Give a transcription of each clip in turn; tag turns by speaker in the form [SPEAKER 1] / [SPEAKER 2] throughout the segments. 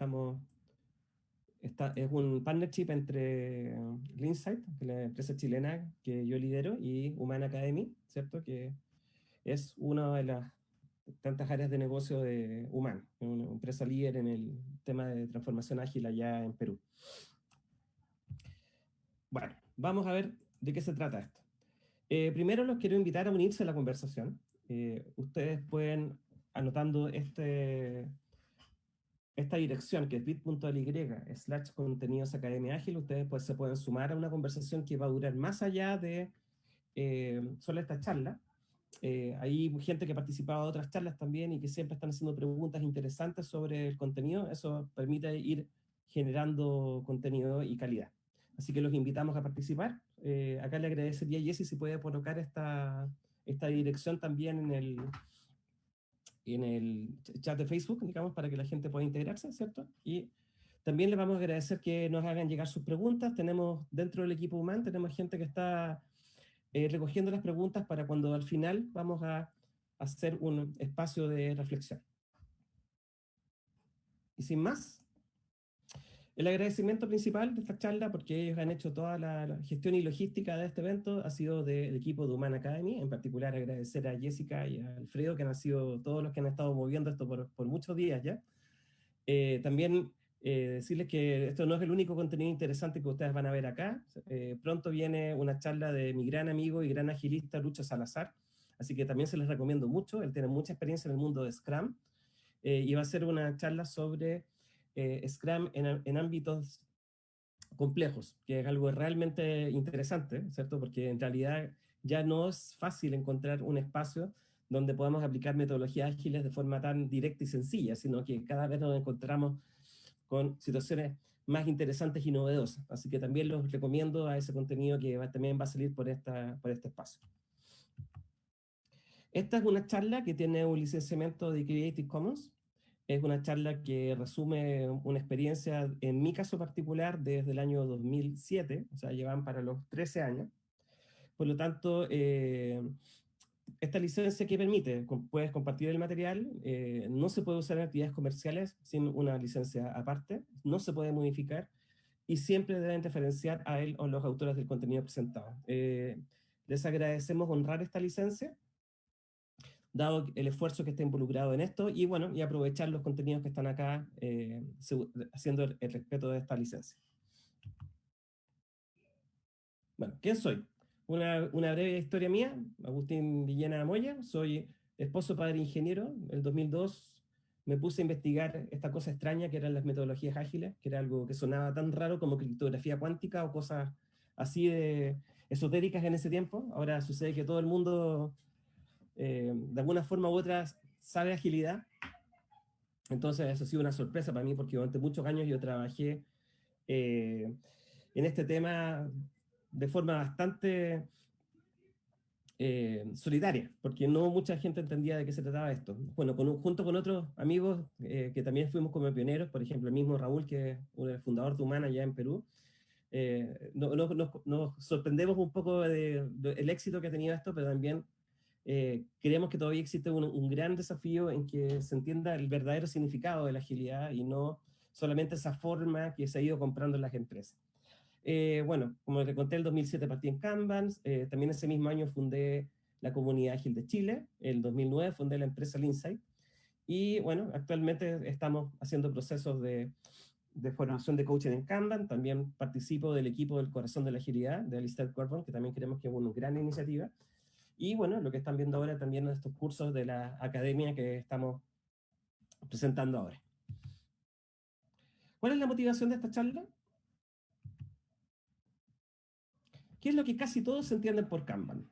[SPEAKER 1] estamos, está, es un partnership entre Linsight, que es la empresa chilena que yo lidero, y Human Academy, ¿cierto? Que es una de las tantas áreas de negocio de Human, una empresa líder en el tema de transformación ágil allá en Perú. Bueno, vamos a ver de qué se trata esto. Eh, primero los quiero invitar a unirse a la conversación. Eh, ustedes pueden, anotando este, esta dirección, que es bit.ly slash contenidos academia ágil, ustedes pues, se pueden sumar a una conversación que va a durar más allá de eh, solo esta charla. hay gente que ha participado de otras charlas también y que siempre están haciendo preguntas interesantes sobre el contenido. Eso permite ir generando contenido y calidad. Así que los invitamos a participar. Eh, acá le agradecería a Jessy si puede colocar esta, esta dirección también en el, en el chat de Facebook, digamos, para que la gente pueda integrarse, ¿cierto? Y también les vamos a agradecer que nos hagan llegar sus preguntas. Tenemos, dentro del equipo humano, tenemos gente que está eh, recogiendo las preguntas para cuando al final vamos a hacer un espacio de reflexión. Y sin más, el agradecimiento principal de esta charla, porque ellos han hecho toda la, gestión y logística de este evento, ha sido del equipo de Human Academy, en particular agradecer a Jessica y a Alfredo, que han sido todos los que han estado moviendo esto por, muchos días ya. Eh, también eh, decirles que esto no es el único contenido interesante que ustedes van a ver acá. Eh, pronto viene una charla de mi gran amigo y gran agilista Lucho Salazar, así que también se les recomiendo mucho. Él tiene mucha experiencia en el mundo de Scrum, y va a ser una charla sobre eh, Scrum en, ámbitos complejos, que es algo realmente interesante, ¿cierto? Porque en realidad ya no es fácil encontrar un espacio donde podamos aplicar metodologías ágiles de forma tan directa y sencilla, sino que cada vez nos encontramos con situaciones más interesantes y novedosas. Así que también los recomiendo a ese contenido que también va a salir por, esta, por este espacio. Esta es una charla que tiene un licenciamiento de Creative Commons, es una charla que resume una experiencia, en mi caso particular, desde el año 2007, o sea, llevan para los 13 años. Por lo tanto, eh, esta licencia que permite, puedes compartir el material, eh, no se puede usar en actividades comerciales sin una licencia aparte, no se puede modificar, y siempre deben referenciar a él o los autores del contenido presentado. Eh, les agradecemos honrar esta licencia, dado el esfuerzo que está involucrado en esto, y bueno, y aprovechar los contenidos que están acá, eh, haciendo el, respeto de esta licencia. Bueno, ¿quién soy? Una, breve historia mía, Agustín Villena Moya, soy esposo, padre, ingeniero, en el 2002 me puse a investigar esta cosa extraña que eran las metodologías ágiles, que era algo que sonaba tan raro como criptografía cuántica o cosas así de esotéricas en ese tiempo. Ahora sucede que todo el mundo eh, de alguna forma u otra sabe agilidad. Entonces eso ha sido una sorpresa para mí porque durante muchos años yo trabajé eh, en este tema de forma bastante eh, solitaria, porque no mucha gente entendía de qué se trataba esto. Bueno, junto con otros amigos que también fuimos como pioneros, por ejemplo, el mismo Raúl, que es el fundador de Humana allá en Perú, nos sorprendemos un poco del de, éxito que ha tenido esto, pero también eh, creemos que todavía existe un, gran desafío en que se entienda el verdadero significado de la agilidad y no solamente esa forma que se ha ido comprando en las empresas. Eh, bueno, como les conté, el 2007 partí en Kanban, eh, también ese mismo año fundé la Comunidad Ágil de Chile, el 2009 fundé la empresa Linsight, y bueno, actualmente estamos haciendo procesos de, de formación de coaching en Kanban, también participo del equipo del Corazón de la Agilidad, de Alistair Corbin, que también creemos que es una gran iniciativa, y bueno, lo que están viendo ahora también en estos cursos de la academia que estamos presentando ahora. ¿Cuál es la motivación de esta charla? ¿Qué es lo que casi todos entienden por Kanban?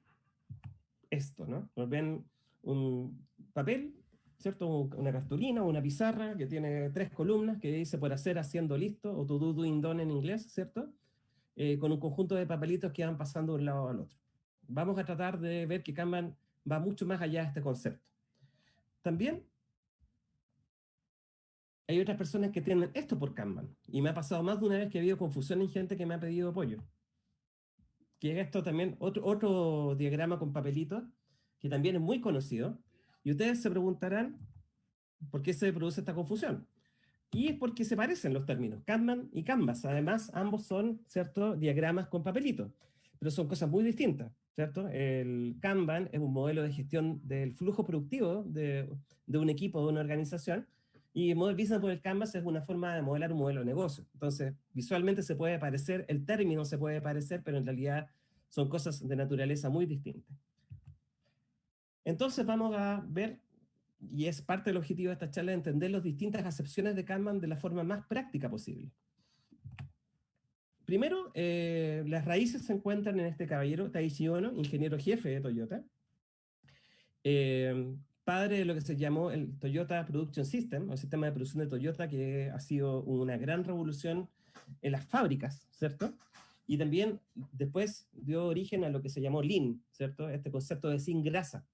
[SPEAKER 1] Esto, ¿no? Ven un papel, ¿cierto? Una cartulina una pizarra que tiene tres columnas que dice por hacer, haciendo, listo, o to do, doing, done en inglés, ¿cierto? Eh, con un conjunto de papelitos que van pasando de un lado al otro vamos a tratar de ver que Kanban va mucho más allá de este concepto. También hay otras personas que tienen esto por Kanban, y me ha pasado más de una vez que ha habido confusión en gente que me ha pedido apoyo. Que esto también, otro, otro diagrama con papelitos, que también es muy conocido, y ustedes se preguntarán por qué se produce esta confusión. Y es porque se parecen los términos, Kanban y Canvas. Además, ambos son, ¿cierto?, diagramas con papelito, pero son cosas muy distintas, ¿cierto? El Kanban es un modelo de gestión del flujo productivo de, un equipo, de una organización, y Model Business Model Canvas es una forma de modelar un modelo de negocio. Entonces, visualmente se puede parecer, el término se puede parecer, pero en realidad son cosas de naturaleza muy distintas. Entonces vamos a ver, y es parte del objetivo de esta charla, entender las distintas acepciones de Kanban de la forma más práctica posible. Primero, eh, las raíces se encuentran en este caballero, Taishi Ono, ingeniero jefe de Toyota, eh, padre de lo que se llamó el Toyota Production System, el sistema de producción de Toyota, que ha sido una gran revolución en las fábricas, ¿cierto? Y también después dio origen a lo que se llamó Lean, ¿cierto? Este concepto de sin grasa.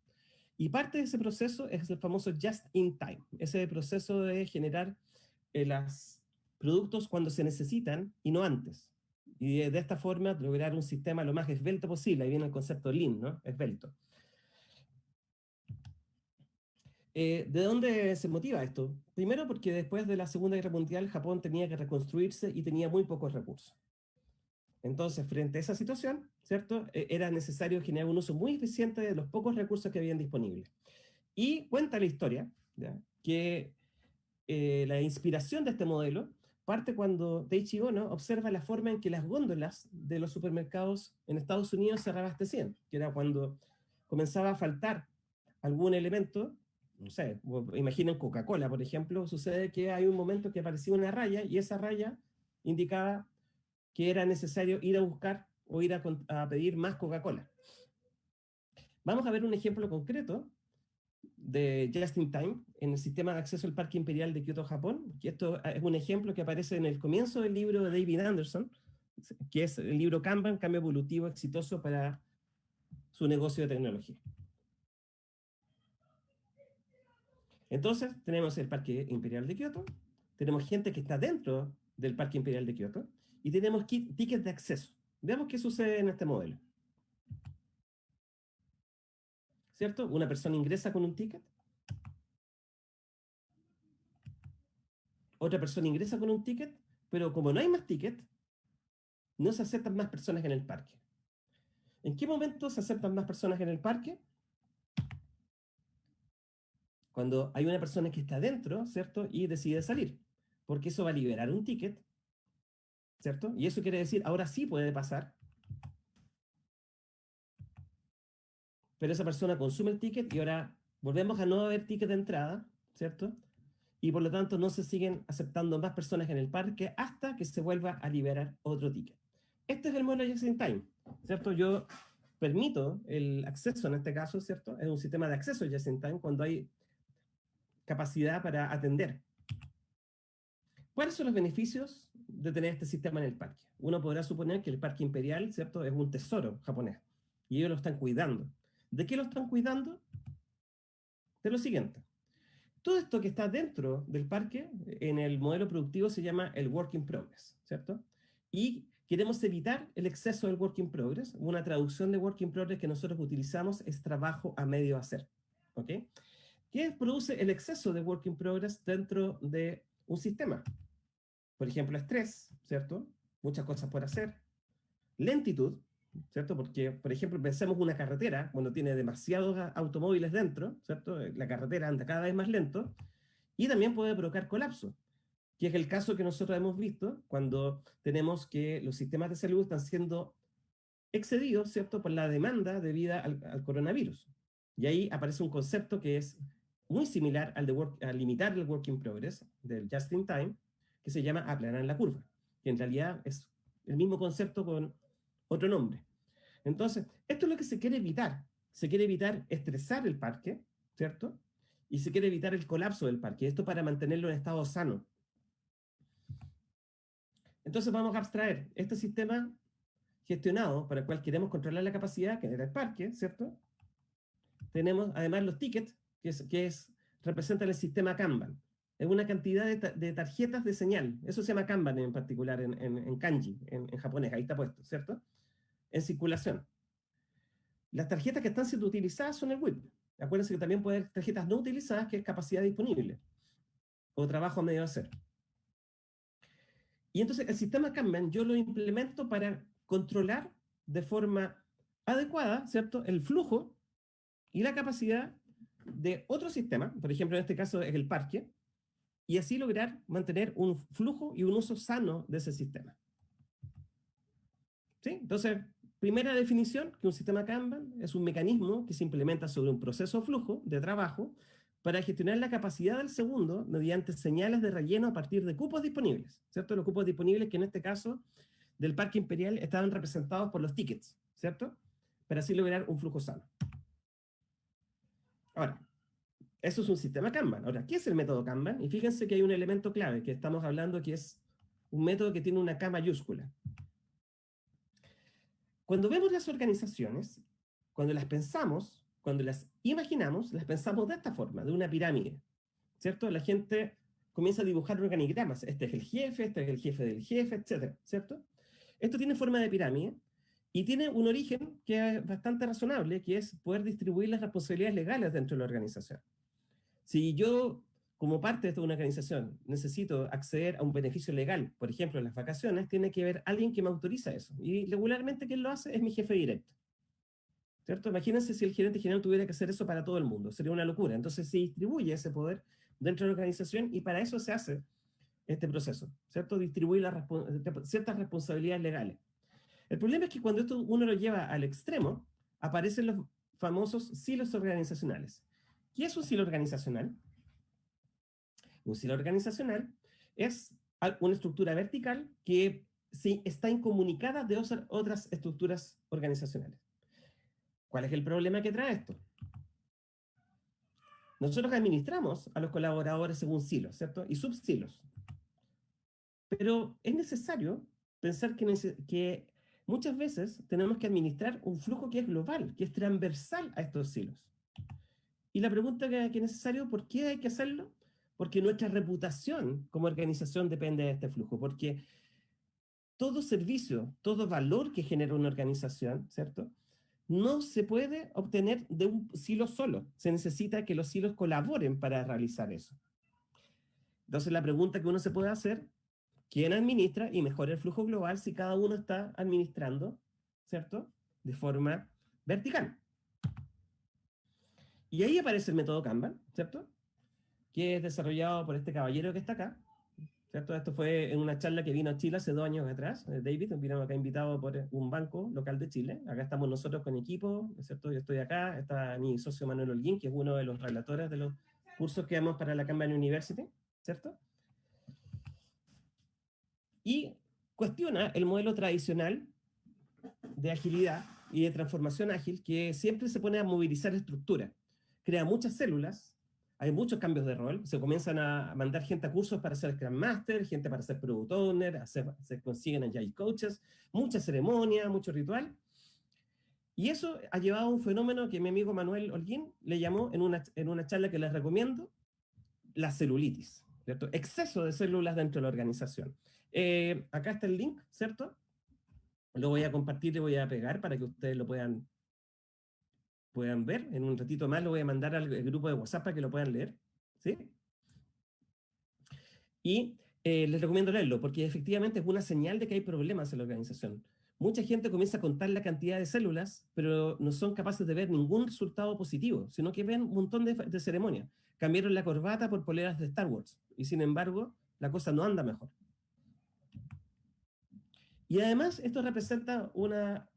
[SPEAKER 1] Y parte de ese proceso es el famoso just in time, ese proceso de generar eh, los productos cuando se necesitan y no antes. Y de, de, esta forma lograr un sistema lo más esbelto posible. Ahí viene el concepto Lean, ¿no? Esbelto. Eh, ¿De dónde se motiva esto? Primero porque después de la Segunda Guerra Mundial Japón tenía que reconstruirse y tenía muy pocos recursos. Entonces, frente a esa situación, ¿cierto? E, era necesario generar un uso muy eficiente de los pocos recursos que habían disponibles. Y cuenta la historia ¿ya? que eh, la inspiración de este modelo parte cuando Teichi Ono observa la forma en que las góndolas de los supermercados en Estados Unidos se reabastecían, que era cuando comenzaba a faltar algún elemento no sé, imaginen Coca-Cola, por ejemplo, sucede que hay un momento que aparecía una raya y esa raya indicaba que era necesario ir a buscar o ir a, pedir más Coca-Cola. Vamos a ver un ejemplo concreto de Just in Time en el sistema de acceso al Parque Imperial de Kyoto, Japón, que esto es un ejemplo que aparece en el comienzo del libro de David Anderson, que es el libro Kanban, Cambio Evolutivo Exitoso para su negocio de tecnología. Entonces, tenemos el Parque Imperial de Kioto, tenemos gente que está dentro del Parque Imperial de Kioto, y tenemos tickets de acceso. Veamos qué sucede en este modelo. ¿Cierto? Una persona ingresa con un ticket. Otra persona ingresa con un ticket, pero como no hay más tickets, no se aceptan más personas en el parque. ¿En qué momento se aceptan más personas en el parque? cuando hay una persona que está dentro, ¿cierto? Y decide salir, porque eso va a liberar un ticket, ¿cierto? Y eso quiere decir, ahora sí puede pasar, pero esa persona consume el ticket y ahora volvemos a no haber ticket de entrada, ¿cierto? Y por lo tanto no se siguen aceptando más personas en el parque hasta que se vuelva a liberar otro ticket. Este es el modelo Just in Time, ¿cierto? Yo permito el acceso en este caso, ¿cierto? Es un sistema de acceso Just in Time cuando hay capacidad para atender. ¿Cuáles son los beneficios de tener este sistema en el parque? Uno podrá suponer que el parque imperial, ¿cierto?, es un tesoro japonés y ellos lo están cuidando. ¿De qué lo están cuidando? De lo siguiente. Todo esto que está dentro del parque, en el modelo productivo se llama el work in progress, ¿cierto? Y queremos evitar el exceso del work in progress. Una traducción de work in progress que nosotros utilizamos es trabajo a medio hacer, ¿ok? ¿Qué produce el exceso de work in progress dentro de un sistema? Por ejemplo, estrés, ¿cierto? Muchas cosas por hacer. Lentitud, ¿cierto? Porque, por ejemplo, pensemos una carretera, cuando tiene demasiados automóviles dentro, ¿cierto? La carretera anda cada vez más lento, y también puede provocar colapso, que es el caso que nosotros hemos visto cuando tenemos que los sistemas de salud están siendo excedidos, ¿cierto?, por la demanda debida al, al coronavirus. Y ahí aparece un concepto que es muy similar al de work, a limitar el work in progress del just in time, que se llama aplanar la curva, que en realidad es el mismo concepto con otro nombre. Entonces, esto es lo que se quiere evitar. Se quiere evitar estresar el parque, ¿cierto? Y se quiere evitar el colapso del parque. Esto para mantenerlo en estado sano. Entonces vamos a abstraer este sistema gestionado para el cual queremos controlar la capacidad, que era el parque, ¿cierto? Tenemos además los tickets que es, que es representa el sistema Kanban. Es una cantidad de, tarjetas de señal. Eso se llama Kanban en particular, en, en, kanji, en, japonés. Ahí está puesto, ¿cierto? En circulación. Las tarjetas que están siendo utilizadas son el WIP. Acuérdense que también puede haber tarjetas no utilizadas, que es capacidad disponible. O trabajo a medio hacer. Y entonces el sistema Kanban yo lo implemento para controlar de forma adecuada, ¿cierto?, el flujo y la capacidad de otro sistema, por ejemplo, en este caso es el parque, y así lograr mantener un flujo y un uso sano de ese sistema. ¿Sí? Entonces, primera definición, que un sistema Kanban es un mecanismo que se implementa sobre un proceso flujo de trabajo para gestionar la capacidad del segundo mediante señales de relleno a partir de cupos disponibles, ¿cierto? Los cupos disponibles que en este caso del Parque Imperial estaban representados por los tickets, ¿cierto? Para así lograr un flujo sano. Ahora, eso es un sistema Kanban. Ahora, ¿qué es el método Kanban? Y fíjense que hay un elemento clave que estamos hablando que es un método que tiene una K mayúscula. Cuando vemos las organizaciones, cuando las pensamos, cuando las imaginamos, las pensamos de esta forma, de una pirámide. ¿Cierto? La gente comienza a dibujar organigramas. Este es el jefe, este es el jefe del jefe, etcétera, ¿cierto? Esto tiene forma de pirámide y tiene un origen que es bastante razonable, que es poder distribuir las responsabilidades legales dentro de la organización. Si yo, como parte de una organización, necesito acceder a un beneficio legal, por ejemplo, las vacaciones, tiene que haber alguien que me autoriza eso. Y regularmente quien lo hace es mi jefe directo. ¿Cierto? Imagínense si el gerente general tuviera que hacer eso para todo el mundo. Sería una locura. Entonces se distribuye ese poder dentro de la organización y para eso se hace este proceso, ¿cierto? Distribuir ciertas responsabilidades legales. El problema es que cuando esto uno lo lleva al extremo, aparecen los famosos silos organizacionales. ¿Qué es un silo organizacional? Un silo organizacional es una estructura vertical que está incomunicada de otras estructuras organizacionales. ¿Cuál es el problema que trae esto? Nosotros administramos a los colaboradores según silos, ¿cierto? Y subsilos. Pero es necesario pensar que, que muchas veces tenemos que administrar un flujo que es global, que es transversal a estos silos. Y la pregunta que, que es necesario, ¿por qué hay que hacerlo? Porque nuestra reputación como organización depende de este flujo, porque todo servicio, todo valor que genera una organización, ¿cierto? no se puede obtener de un silo solo. Se necesita que los silos colaboren para realizar eso. Entonces la pregunta que uno se puede hacer, ¿quién administra y mejora el flujo global si cada uno está administrando, ¿cierto? De forma vertical. Y ahí aparece el método Kanban, ¿cierto? Que es desarrollado por este caballero que está acá, esto fue en una charla que vino a Chile hace dos años atrás. Eh, David, vino acá invitado por un banco local de Chile. Acá estamos nosotros con equipo, ¿cierto? Yo estoy acá, está mi socio Manuel Holguín, que es uno de los relatores de los cursos que damos para la Kanban University, ¿cierto? Y cuestiona el modelo tradicional de agilidad y de transformación ágil que siempre se pone a movilizar estructuras. Crea muchas células, hay muchos cambios de rol, se comienzan a mandar gente a cursos para ser Scrum Master, gente para ser Product Owner, se consiguen Agile Coaches, mucha ceremonia, mucho ritual. Y eso ha llevado a un fenómeno que mi amigo Manuel Holguín le llamó en una, en una charla que les recomiendo, la celulitis. Exceso de células dentro de la organización. Eh, acá está el link, ¿cierto? Lo voy a compartir, le voy a pegar para que ustedes lo puedan puedan ver. En un ratito más lo voy a mandar al grupo de WhatsApp para que lo puedan leer. ¿sí? Y eh, les recomiendo leerlo, porque efectivamente es una señal de que hay problemas en la organización. Mucha gente comienza a contar la cantidad de células, pero no son capaces de ver ningún resultado positivo, sino que ven un montón de, de ceremonias. Cambiaron la corbata por poleras de Star Wars, y sin embargo, la cosa no anda mejor. Y además, esto representa una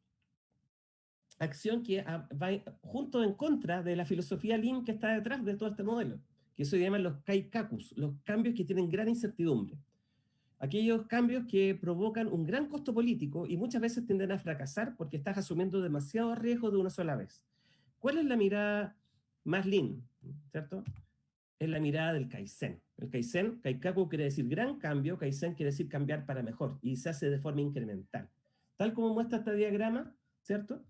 [SPEAKER 1] acción que va junto en contra de la filosofía Lean que está detrás de todo este modelo, que eso se llaman los kaikakus, los cambios que tienen gran incertidumbre. Aquellos cambios que provocan un gran costo político y muchas veces tienden a fracasar porque estás asumiendo demasiado riesgo de una sola vez. ¿Cuál es la mirada más Lean? ¿Cierto? Es la mirada del Kaizen. El Kaizen, Kaikaku quiere decir gran cambio, Kaizen quiere decir cambiar para mejor y se hace de forma incremental. Tal como muestra este diagrama, ¿cierto?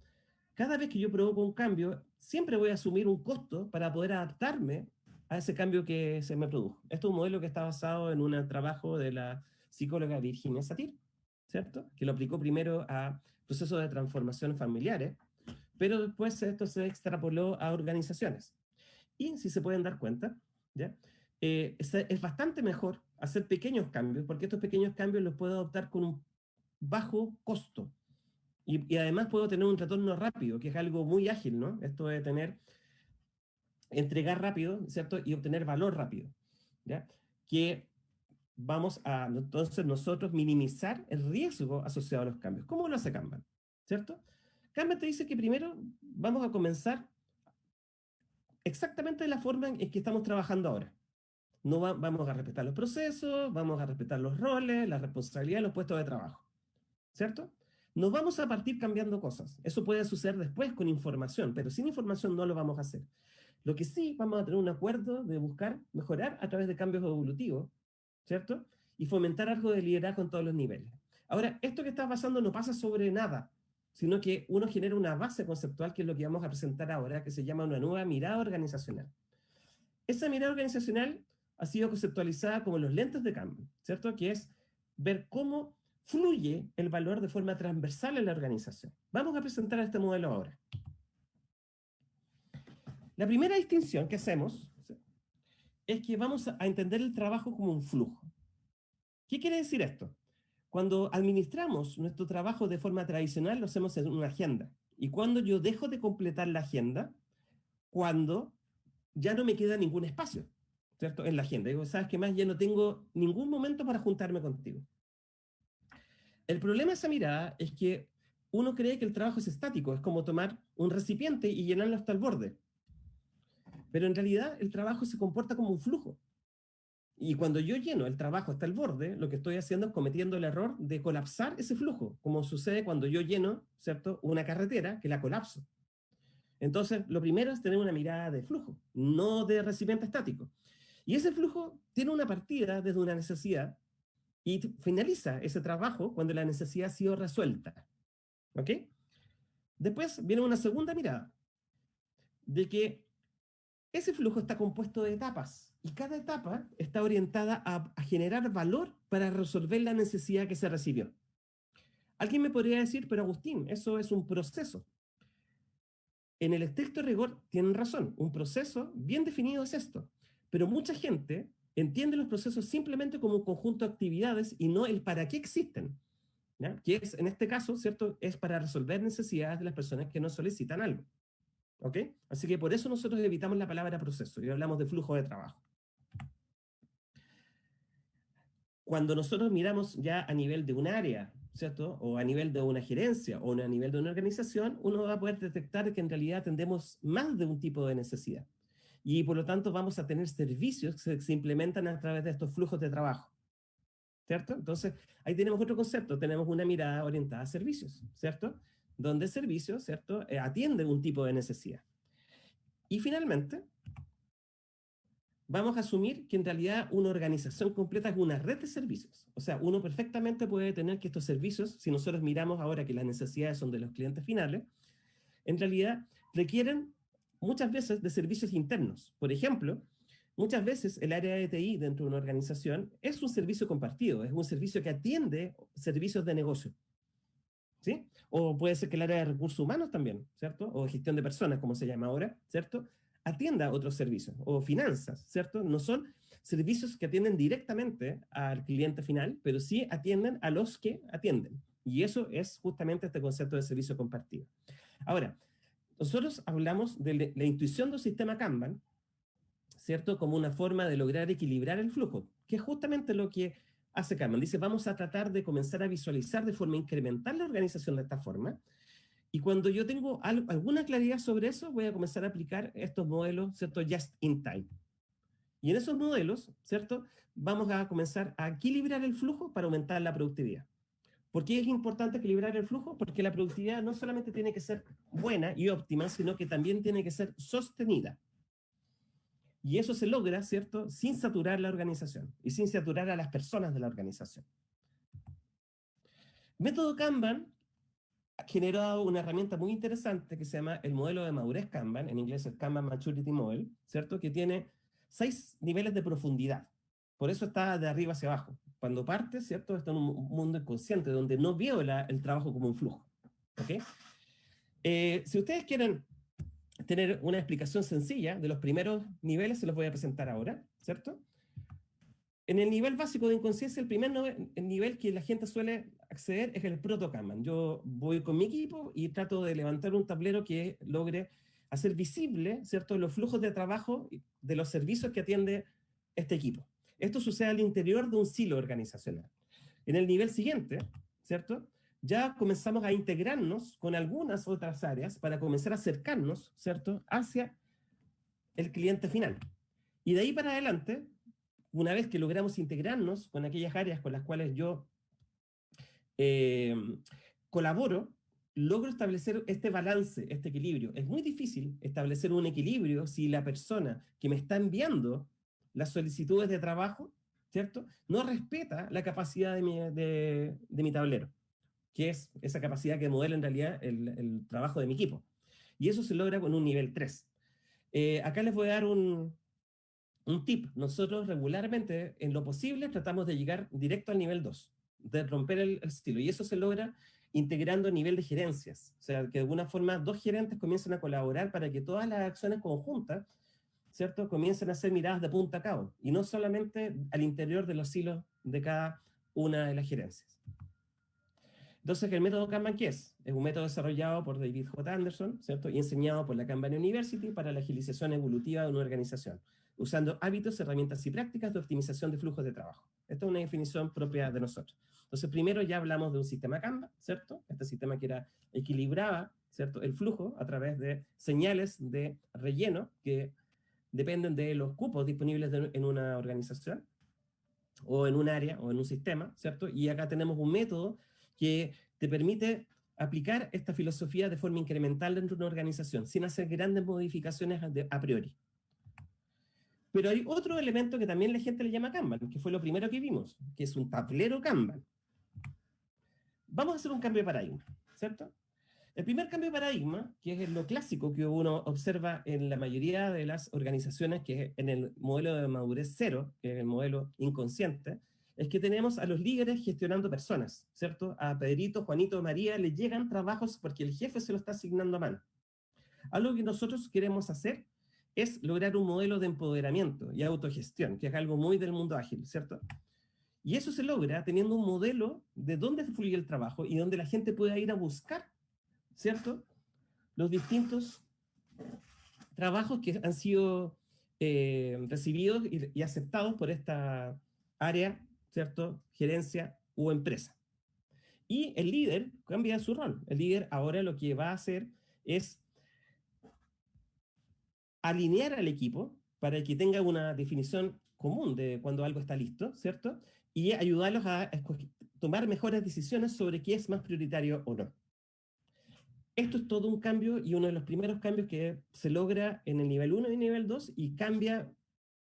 [SPEAKER 1] Cada vez que yo provoco un cambio, siempre voy a asumir un costo para poder adaptarme a ese cambio que se me produjo. Esto es un modelo que está basado en un trabajo de la psicóloga Virginia Satir, ¿cierto? Que lo aplicó primero a procesos de transformación familiares, pero después esto se extrapoló a organizaciones. Y si se pueden dar cuenta. Eh, es, es, bastante mejor hacer pequeños cambios, porque estos pequeños cambios los puedo adoptar con un bajo costo. Y, además puedo tener un retorno rápido, que es algo muy ágil, ¿no? Esto de tener, entregar rápido, ¿cierto? Y obtener valor rápido, ¿ya? Que vamos a, entonces, nosotros minimizar el riesgo asociado a los cambios. ¿Cómo lo hace Kanban? ¿Cierto? Kanban te dice que primero vamos a comenzar exactamente de la forma en que estamos trabajando ahora. No vamos a respetar los procesos, vamos a respetar los roles, la responsabilidad, los puestos de trabajo. ¿Cierto? Nos vamos a partir cambiando cosas. Eso puede suceder después con información, pero sin información no lo vamos a hacer. Lo que sí vamos a tener un acuerdo de buscar mejorar a través de cambios evolutivos, ¿cierto? Y fomentar algo de liderazgo en todos los niveles. Ahora, esto que está pasando no pasa sobre nada, sino que uno genera una base conceptual, que es lo que vamos a presentar ahora, que se llama una nueva mirada organizacional. Esa mirada organizacional ha sido conceptualizada como los lentes de cambio, ¿cierto? Que es ver cómo fluye el valor de forma transversal en la organización. Vamos a presentar este modelo ahora. La primera distinción que hacemos es que vamos a entender el trabajo como un flujo. ¿Qué quiere decir esto? Cuando administramos nuestro trabajo de forma tradicional, lo hacemos en una agenda. Y cuando yo dejo de completar la agenda, cuando ya no me queda ningún espacio, ¿cierto? En la agenda. Digo, ¿sabes qué más? Ya no tengo ningún momento para juntarme contigo. El problema de esa mirada es que uno cree que el trabajo es estático, es como tomar un recipiente y llenarlo hasta el borde. Pero en realidad el trabajo se comporta como un flujo. Y cuando yo lleno el trabajo hasta el borde, lo que estoy haciendo es cometiendo el error de colapsar ese flujo, como sucede cuando yo lleno, ¿cierto?, una carretera que la colapso. Entonces, lo primero es tener una mirada de flujo, no de recipiente estático. Y ese flujo tiene una partida desde una necesidad y finaliza ese trabajo cuando la necesidad ha sido resuelta. ¿Ok? Después viene una segunda mirada, de que ese flujo está compuesto de etapas y cada etapa está orientada a, generar valor para resolver la necesidad que se recibió. Alguien me podría decir, pero Agustín, eso es un proceso. En el estricto rigor tienen razón, un proceso bien definido es esto, pero mucha gente entiende los procesos simplemente como un conjunto de actividades y no el para qué existen. Que es, en este caso, ¿cierto? Es para resolver necesidades de las personas que nos solicitan algo. ¿Ok? Así que por eso nosotros evitamos la palabra proceso y hablamos de flujo de trabajo. Cuando nosotros miramos ya a nivel de un área, ¿cierto? O a nivel de una gerencia o a nivel de una organización, uno va a poder detectar que en realidad tendemos más de un tipo de necesidad. Y por lo tanto vamos a tener servicios que se implementan a través de estos flujos de trabajo. ¿Cierto? Entonces, ahí tenemos otro concepto, tenemos una mirada orientada a servicios, ¿cierto? donde el servicio, ¿cierto?, eh, atiende un tipo de necesidad. Y finalmente, vamos a asumir que en realidad una organización completa es una red de servicios. O sea, uno perfectamente puede tener que estos servicios, si nosotros miramos ahora que las necesidades son de los clientes finales, en realidad requieren muchas veces de servicios internos. Por ejemplo, muchas veces el área de TI dentro de una organización es un servicio compartido, es un servicio que atiende servicios de negocio. ¿sí? O puede ser que el área de recursos humanos también, ¿cierto? O gestión de personas, como se llama ahora, ¿cierto? Atienda otros servicios, o finanzas, ¿cierto? No son servicios que atienden directamente al cliente final, pero sí atienden a los que atienden. Y eso es justamente este concepto de servicio compartido. Ahora, nosotros hablamos de la intuición del sistema Kanban, ¿cierto? Como una forma de lograr equilibrar el flujo, que es justamente lo que hace Kahneman. Dice, vamos a tratar de comenzar a visualizar de forma incremental la organización de esta forma. Y cuando yo tengo alguna claridad sobre eso, voy a comenzar a aplicar estos modelos, ¿cierto? Just in time. Y en esos modelos, ¿cierto? Vamos a comenzar a equilibrar el flujo para aumentar la productividad. ¿Por qué es importante equilibrar el flujo? Porque la productividad no solamente tiene que ser buena y óptima, sino que también tiene que ser sostenida. Y eso se logra, ¿cierto?, sin saturar la organización y sin saturar a las personas de la organización. Método Kanban ha generado una herramienta muy interesante que se llama el modelo de madurez Kanban, en inglés el Kanban Maturity Model, ¿cierto?, que tiene seis niveles de profundidad. Por eso está de arriba hacia abajo. Cuando parte, ¿cierto?, está en un mundo inconsciente, donde no viola el trabajo como un flujo. ¿Ok? Eh, si ustedes quieren tener una explicación sencilla de los primeros niveles, se los voy a presentar ahora, ¿cierto? en el nivel básico de inconsciencia, el primer nivel que la gente suele acceder es el proto Kanban. Yo voy con mi equipo y trato de levantar un tablero que logre hacer visible, ¿cierto?, los flujos de trabajo de los servicios que atiende este equipo. Esto sucede al interior de un silo organizacional. En el nivel siguiente, ¿cierto?, ya comenzamos a integrarnos con algunas otras áreas para comenzar a acercarnos, ¿cierto?, hacia el cliente final. Y de ahí para adelante, una vez que logramos integrarnos con aquellas áreas con las cuales yo eh, colaboro, logro establecer este balance, este equilibrio. Es muy difícil establecer un equilibrio si la persona que me está enviando las solicitudes de trabajo, ¿cierto? No respeta la capacidad de mi, de, mi tablero, que es esa capacidad que modela en realidad el, trabajo de mi equipo. Y eso se logra con un nivel 3. Eh, acá les voy a dar un, un tip. Nosotros regularmente, en lo posible, tratamos de llegar directo al nivel 2, de romper el, el estilo. Y eso se logra integrando a nivel de gerencias. O sea, que de alguna forma dos gerentes comiencen a colaborar para que todas las acciones conjuntas, ¿cierto?, comiencen a ser miradas de punta a cabo, y no solamente al interior de los hilos de cada una de las gerencias. Entonces, ¿el método Kanban qué es? Es un método desarrollado por David J. Anderson, ¿cierto?, y enseñado por la Kanban University para la agilización evolutiva de una organización, usando hábitos, herramientas y prácticas de optimización de flujos de trabajo. Esta es una definición propia de nosotros. Entonces, primero ya hablamos de un sistema Kanban, ¿cierto? Este sistema que era, equilibraba, ¿cierto? El flujo a través de señales de relleno que dependen de los cupos disponibles en una organización, o en un área, o en un sistema, ¿cierto? Y acá tenemos un método que te permite aplicar esta filosofía de forma incremental dentro de una organización, sin hacer grandes modificaciones a priori. Pero hay otro elemento que también la gente le llama Kanban, que fue lo primero que vimos, que es un tablero Kanban. Vamos a hacer un cambio de paradigma, ¿cierto? El primer cambio de paradigma, que es lo clásico que uno observa en la mayoría de las organizaciones, que es en el modelo de madurez cero, que es el modelo inconsciente, es que tenemos a los líderes gestionando personas, ¿cierto? A Pedrito, Juanito, María le llegan trabajos porque el jefe se lo está asignando a mano. Algo que nosotros queremos hacer es lograr un modelo de empoderamiento y autogestión, que es algo muy del mundo ágil, ¿cierto? Y eso se logra teniendo un modelo de dónde fluye el trabajo y donde la gente pueda ir a buscar, ¿cierto? Los distintos trabajos que han sido eh, recibidos y, y, aceptados por esta área, ¿cierto? Gerencia o empresa. Y el líder cambia su rol. El líder ahora lo que va a hacer es alinear al equipo para que tenga una definición común de cuando algo está listo, ¿cierto? Y ayudarlos a tomar mejores decisiones sobre qué es más prioritario o no. Esto es todo un cambio y uno de los primeros cambios que se logra en el nivel 1 y nivel 2 y cambia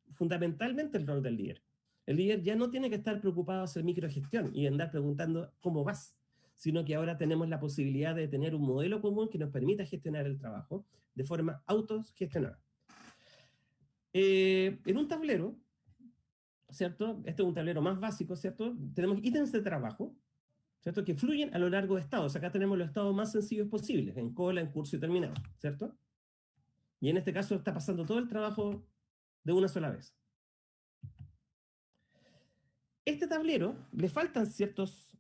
[SPEAKER 1] fundamentalmente el rol del líder. El líder ya no tiene que estar preocupado de hacer microgestión y andar preguntando cómo vas, sino que ahora tenemos la posibilidad de tener un modelo común que nos permita gestionar el trabajo de forma autogestionada. Eh, en un tablero, ¿cierto? Este es un tablero más básico, ¿cierto? Tenemos ítems de trabajo, ¿cierto? Que fluyen a lo largo de estados. Acá tenemos los estados más sencillos posibles, en cola, en curso y terminado, ¿cierto? Y en este caso está pasando todo el trabajo de una sola vez. Este tablero le faltan ciertos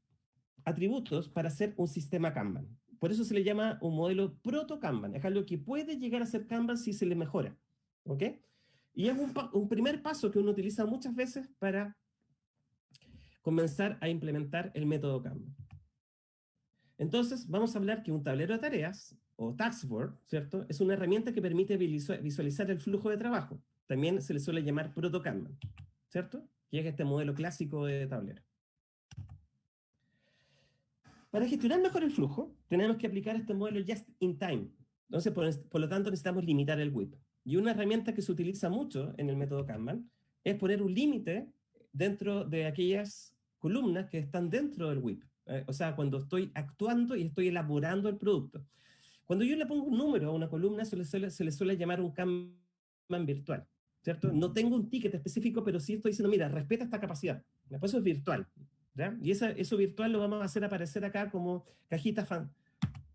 [SPEAKER 1] atributos para hacer un sistema Kanban. Por eso se le llama un modelo proto-Kanban. Es algo que puede llegar a ser Kanban si se le mejora. ¿Ok? Y es un, primer paso que uno utiliza muchas veces para comenzar a implementar el método Kanban. Entonces, vamos a hablar que un tablero de tareas, o taskboard, ¿cierto? Es una herramienta que permite visualizar el flujo de trabajo. También se le suele llamar proto Kanban, ¿cierto? Que es este modelo clásico de tablero. Para gestionar mejor el flujo, tenemos que aplicar este modelo just in time. Entonces, por lo tanto, necesitamos limitar el WIP. Y una herramienta que se utiliza mucho en el método Kanban es poner un límite dentro de aquellas columnas que están dentro del WIP. Eh, o sea, cuando estoy actuando y estoy elaborando el producto. Cuando yo le pongo un número a una columna, se le suele, se le suele llamar un Kanban virtual, ¿cierto? No tengo un ticket específico, pero sí estoy diciendo, mira, respeta esta capacidad. Después eso es virtual, ¿ya? Y esa, eso virtual lo vamos a hacer aparecer acá como cajitas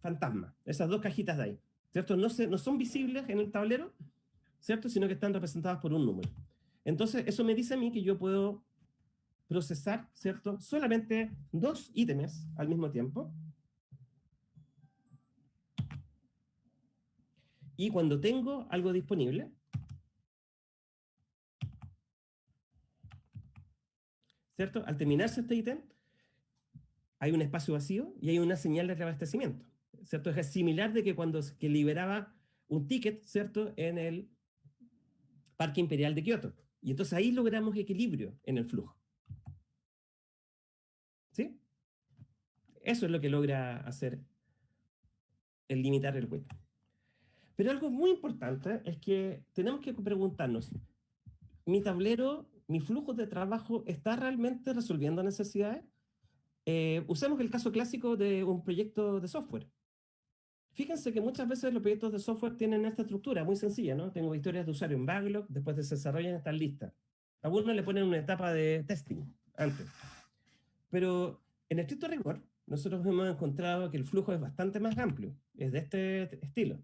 [SPEAKER 1] fantasma, esas dos cajitas de ahí, ¿cierto? No, se, no son visibles en el tablero, ¿cierto? Sino que están representadas por un número. Entonces, eso me dice a mí que yo puedo procesar, ¿cierto? Solamente dos ítems al mismo tiempo. Y cuando tengo algo disponible, ¿cierto? Al terminarse este ítem, hay un espacio vacío y hay una señal de reabastecimiento, ¿cierto? Es similar de que cuando que liberaba un ticket, ¿cierto? En el Parque Imperial de Kioto. Y entonces ahí logramos equilibrio en el flujo. ¿Sí? Eso es lo que logra hacer el limitar el ruido. Pero algo muy importante es que tenemos que preguntarnos, ¿mi tablero, mi flujo de trabajo está realmente resolviendo necesidades? Eh, usemos el caso clásico de un proyecto de software. Fíjense que muchas veces los proyectos de software tienen esta estructura muy sencilla, ¿no? Tengo historias de usuario en backlog, después se desarrollan estas listas. Algunos le ponen una etapa de testing antes. Pero en estricto rigor, nosotros hemos encontrado que el flujo es bastante más amplio, es de este estilo.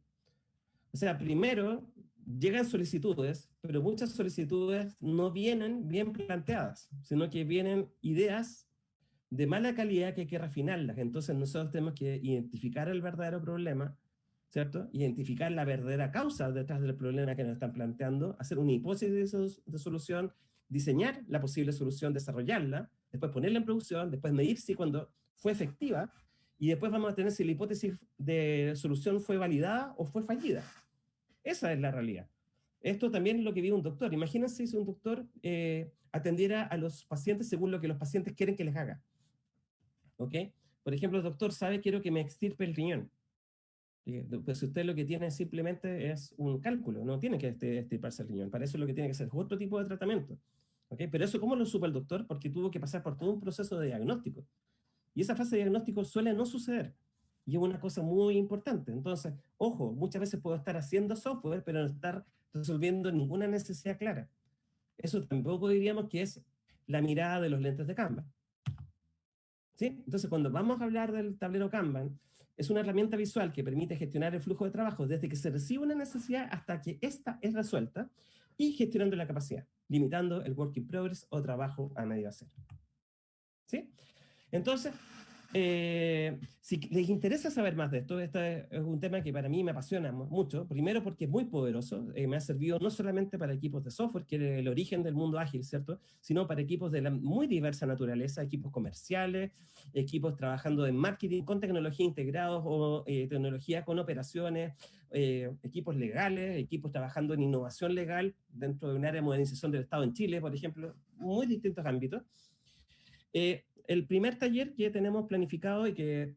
[SPEAKER 1] O sea, primero llegan solicitudes, pero muchas solicitudes no vienen bien planteadas, sino que vienen ideas de mala calidad que hay que refinarlas. Entonces nosotros tenemos que identificar el verdadero problema, ¿cierto? Identificar la verdadera causa detrás del problema que nos están planteando, hacer una hipótesis de solución, diseñar la posible solución, desarrollarla, después ponerla en producción, después medir si cuando fue efectiva, y después vamos a tener si la hipótesis de solución fue validada o fue fallida. Esa es la realidad. Esto también es lo que vive un doctor. Imagínense si un doctor eh, atendiera a los pacientes según lo que los pacientes quieren que les haga. ¿ok? Por ejemplo, el doctor sabe, quiero que me extirpe el riñón. Pues usted lo que tiene simplemente es un cálculo, no tiene que extirparse el riñón. Para eso lo que tiene que hacer es otro tipo de tratamiento. ¿ok? Pero eso, ¿cómo lo supo el doctor? Porque tuvo que pasar por todo un proceso de diagnóstico. Y esa fase de diagnóstico suele no suceder. Y es una cosa muy importante. Entonces, ojo, muchas veces puedo estar haciendo software, pero no estar resolviendo ninguna necesidad clara. Eso tampoco diríamos que es la mirada de los lentes de Canva. Entonces, cuando vamos a hablar del tablero Kanban, es una herramienta visual que permite gestionar el flujo de trabajo desde que se recibe una necesidad hasta que ésta es resuelta y gestionando la capacidad, limitando el work in progress o trabajo a medio hacer. ¿Sí? Entonces, eh, si les interesa saber más de esto, este es un tema que para mí me apasiona mucho, primero porque es muy poderoso, eh, me ha servido no solamente para equipos de software, que es el origen del mundo ágil, ¿cierto? Sino para equipos de la muy diversa naturaleza, equipos comerciales, equipos trabajando en marketing con tecnología integrados o eh, tecnología con operaciones, equipos legales, equipos trabajando en innovación legal dentro de un área de modernización del Estado en Chile, por ejemplo, muy distintos ámbitos. Eh, el primer taller que tenemos planificado y que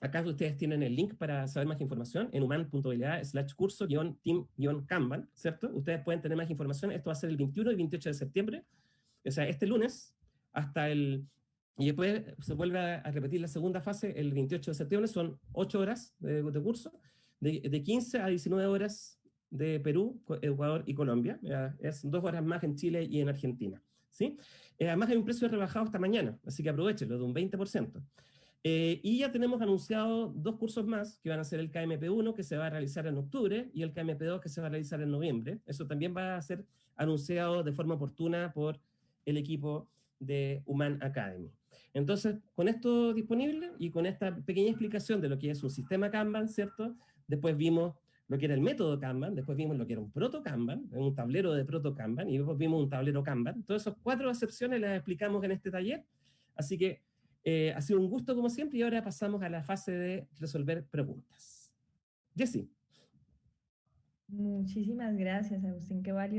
[SPEAKER 1] acá ustedes tienen el link para saber más información en human.la slash curso team kanban, ¿cierto? Ustedes pueden tener más información. Esto va a ser el 21 y 28 de septiembre, o sea, este lunes hasta el... Y después se vuelve a repetir la segunda fase el 28 de septiembre, son 8 horas de, curso, de, de, 15 a 19 horas de Perú, Ecuador y Colombia. Es dos horas más en Chile y en Argentina. ¿Sí? Eh, además hay un precio rebajado esta mañana, así que aprovechenlo, de un 20%. Eh, y ya tenemos anunciado dos cursos más, que van a ser el KMP1, que se va a realizar en octubre, y el KMP2, que se va a realizar en noviembre. Eso también va a ser anunciado de forma oportuna por el equipo de Human Academy. Entonces, con esto disponible y con esta pequeña explicación de lo que es un sistema Kanban, ¿cierto? Después vimos lo que era el método Kanban, después vimos lo que era un proto Kanban, un tablero de proto Kanban, y después vimos un tablero Kanban. Todas esas cuatro excepciones las explicamos en este taller, así que eh, ha sido un gusto como siempre, y ahora pasamos a la fase de resolver preguntas. Jessie.
[SPEAKER 2] Muchísimas gracias, Agustín, qué valioso.